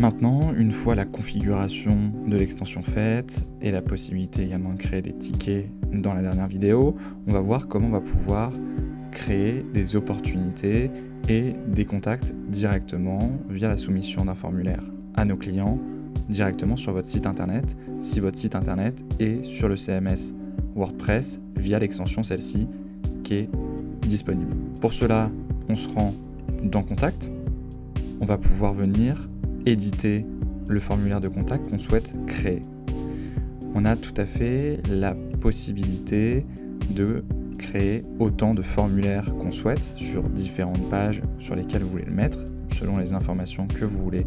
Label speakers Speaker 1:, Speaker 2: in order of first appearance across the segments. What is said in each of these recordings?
Speaker 1: Maintenant, une fois la configuration de l'extension faite et la possibilité également de créer des tickets dans la dernière vidéo, on va voir comment on va pouvoir créer des opportunités et des contacts directement via la soumission d'un formulaire à nos clients directement sur votre site internet si votre site internet est sur le CMS WordPress via l'extension celle-ci qui est disponible. Pour cela, on se rend dans Contact. On va pouvoir venir éditer le formulaire de contact qu'on souhaite créer. On a tout à fait la possibilité de créer autant de formulaires qu'on souhaite sur différentes pages sur lesquelles vous voulez le mettre, selon les informations que vous voulez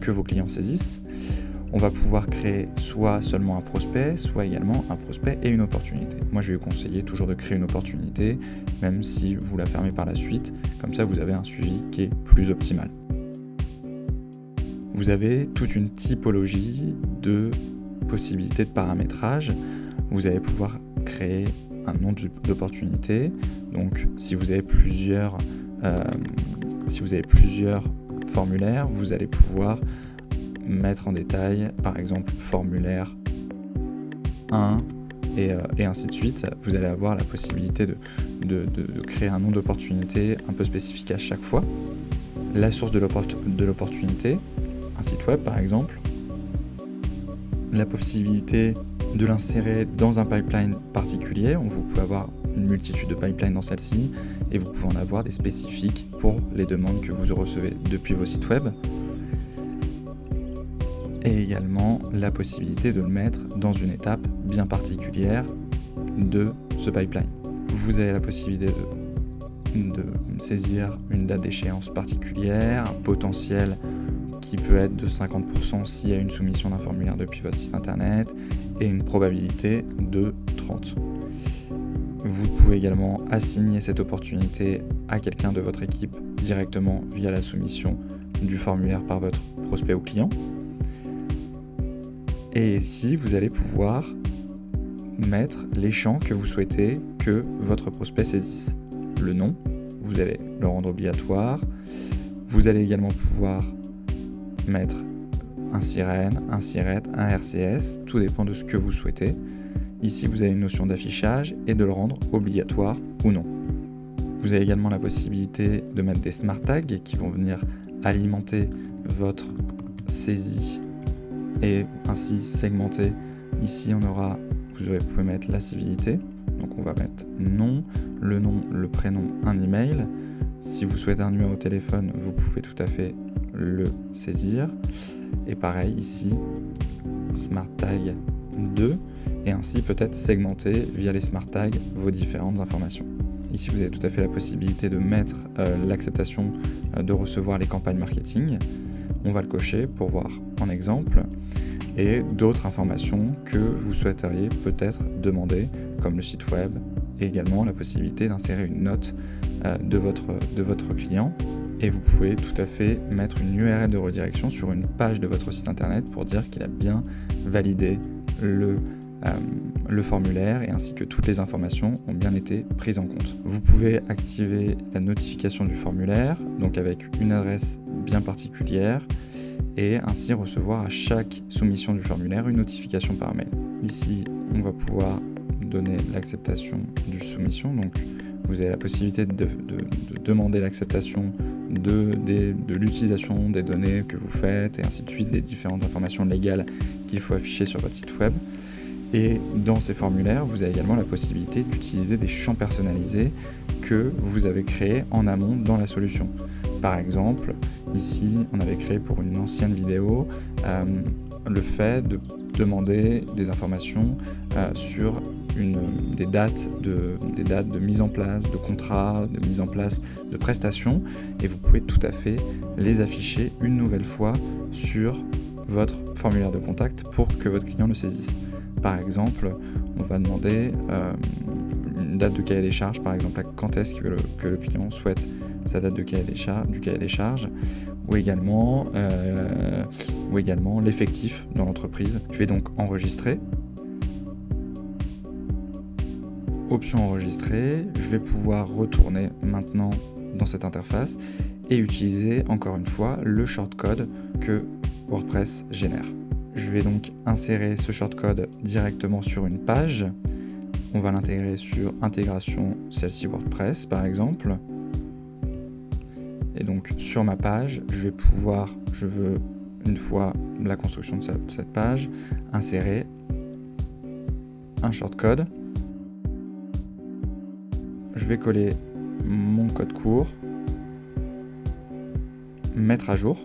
Speaker 1: que vos clients saisissent. On va pouvoir créer soit seulement un prospect, soit également un prospect et une opportunité. Moi, je vais vous conseiller toujours de créer une opportunité, même si vous la fermez par la suite. Comme ça, vous avez un suivi qui est plus optimal. Vous avez toute une typologie de possibilités de paramétrage. Vous allez pouvoir créer un nom d'opportunité. Donc, si vous avez plusieurs, euh, si vous avez plusieurs formulaires, vous allez pouvoir mettre en détail, par exemple, formulaire 1 euh, et, ainsi de suite. Vous allez avoir la possibilité de, créer un nom d'opportunité un peu spécifique à chaque fois. La source de l'opportunité, un site web par exemple, la possibilité de l'insérer dans un pipeline particulier. Vous pouvez avoir une multitude de pipelines dans celle-ci et vous pouvez en avoir des spécifiques pour les demandes que vous recevez depuis vos sites web. Et également la possibilité de le mettre dans une étape bien particulière de ce pipeline. Vous avez la possibilité de, saisir une date d'échéance particulière, un potentiel peut être de 50% s'il y a une soumission d'un formulaire depuis votre site internet et une probabilité de 30. Vous pouvez également assigner cette opportunité à quelqu'un de votre équipe directement via la soumission du formulaire par votre prospect ou client. Et ici, vous allez pouvoir mettre les champs que vous souhaitez que votre prospect saisisse. Le nom, vous allez le rendre obligatoire. Vous allez également pouvoir mettre un sirène, un sirette, un RCS, tout dépend de ce que vous souhaitez. Ici, vous avez une notion d'affichage et de le rendre obligatoire ou non. Vous avez également la possibilité de mettre des smart tags qui vont venir alimenter votre saisie et ainsi segmenter. Ici, on aura, vous pouvez mettre la civilité. Donc, on va mettre nom, le nom, le prénom, un email. Si vous souhaitez un numéro de téléphone, vous pouvez tout à fait le saisir. Et pareil ici, Smart Tag 2, et ainsi peut-être segmenter via les Smart Tags vos différentes informations. Ici, vous avez tout à fait la possibilité de mettre euh, l'acceptation euh, de recevoir les campagnes marketing. On va le cocher pour voir en exemple et d'autres informations que vous souhaiteriez peut-être demander, comme le site web, et également la possibilité d'insérer une note de, votre, de votre client et vous pouvez tout à fait mettre une URL de redirection sur une page de votre site internet pour dire qu'il a bien validé le, euh, le formulaire et ainsi que toutes les informations ont bien été prises en compte. Vous pouvez activer la notification du formulaire, donc avec une adresse bien particulière, et ainsi recevoir à chaque soumission du formulaire une notification par mail. Ici, on va pouvoir donner l'acceptation du soumission, donc vous avez la possibilité de, demander l'acceptation de, l'utilisation des données que vous faites et ainsi de suite, des différentes informations légales qu'il faut afficher sur votre site web. Et dans ces formulaires, vous avez également la possibilité d'utiliser des champs personnalisés que vous avez créés en amont dans la solution. Par exemple, ici, on avait créé pour une ancienne vidéo euh, le fait de demander des informations euh, sur des, dates de, mise en place de contrats, de mise en place de prestations, et vous pouvez tout à fait les afficher une nouvelle fois sur votre formulaire de contact pour que votre client le saisisse. Par exemple, on va demander euh, une date de cahier des charges, par exemple, quand est-ce que, le, client souhaite sa date de cahier des charges, du cahier des charges, ou également, euh, ou également l'effectif dans l'entreprise. Je vais donc enregistrer option enregistrer, je vais pouvoir retourner maintenant dans cette interface et utiliser encore une fois le shortcode que WordPress génère. Je vais donc insérer ce shortcode directement sur une page. On va l'intégrer sur intégration celle-ci WordPress par exemple. Et donc sur ma page, je vais pouvoir, je veux une fois la construction de cette page, insérer un shortcode. Je vais coller mon code court, mettre à jour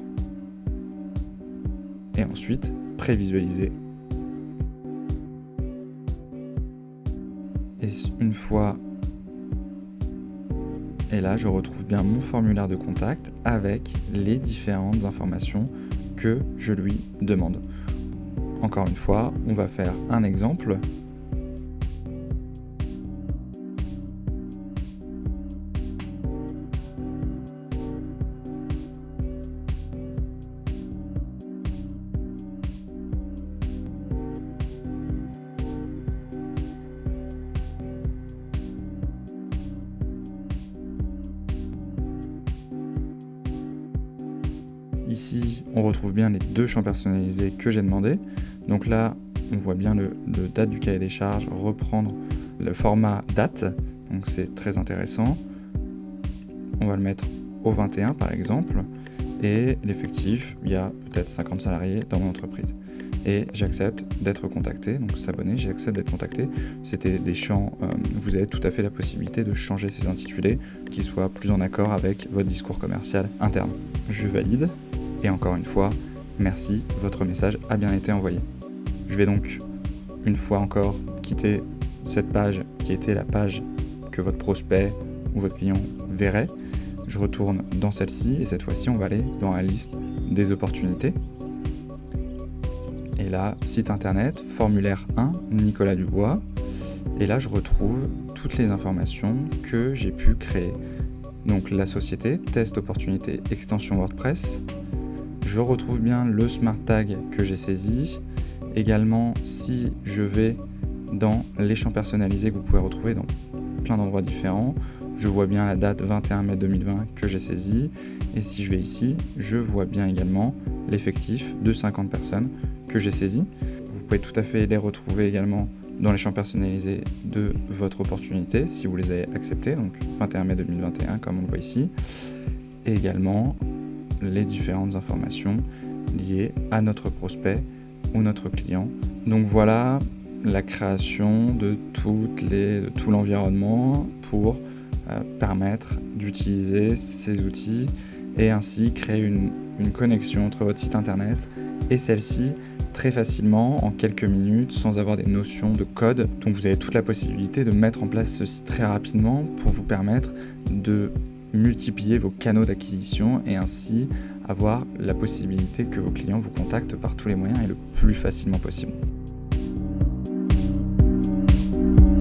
Speaker 1: et ensuite prévisualiser. Et une fois et là, je retrouve bien mon formulaire de contact avec les différentes informations que je lui demande. Encore une fois, on va faire un exemple Ici, on retrouve bien les deux champs personnalisés que j'ai demandé. Donc là, on voit bien le, date du cahier des charges, reprendre le format date, donc c'est très intéressant. On va le mettre au 21 par exemple, et l'effectif, il y a peut-être 50 salariés dans mon entreprise. Et j'accepte d'être contacté, donc s'abonner, j'accepte d'être contacté. C'était des champs, euh, vous avez tout à fait la possibilité de changer ces intitulés, qui soient plus en accord avec votre discours commercial interne. Je valide, et encore une fois, merci, votre message a bien été envoyé. Je vais donc, une fois encore, quitter cette page qui était la page que votre prospect ou votre client verrait. Je retourne dans celle-ci et cette fois-ci, on va aller dans la liste des opportunités. Et là, site internet, formulaire 1, Nicolas Dubois. Et là, je retrouve toutes les informations que j'ai pu créer. Donc la société, test opportunité, extension WordPress, je retrouve bien le smart tag que j'ai saisi. Également, si je vais dans les champs personnalisés que vous pouvez retrouver dans plein d'endroits différents, je vois bien la date 21 mai 2020 que j'ai saisi. Et si je vais ici, je vois bien également l'effectif de 50 personnes que j'ai saisi. Vous pouvez tout à fait les retrouver également dans les champs personnalisés de votre opportunité si vous les avez acceptés, donc 21 mai 2021 comme on le voit ici. Et également les différentes informations liées à notre prospect ou notre client. Donc voilà la création de, tout l'environnement pour euh, permettre d'utiliser ces outils et ainsi créer une, une connexion entre votre site internet et celle-ci très facilement en quelques minutes sans avoir des notions de code. Donc vous avez toute la possibilité de mettre en place ceci très rapidement pour vous permettre de multiplier vos canaux d'acquisition et ainsi avoir la possibilité que vos clients vous contactent par tous les moyens et le plus facilement possible.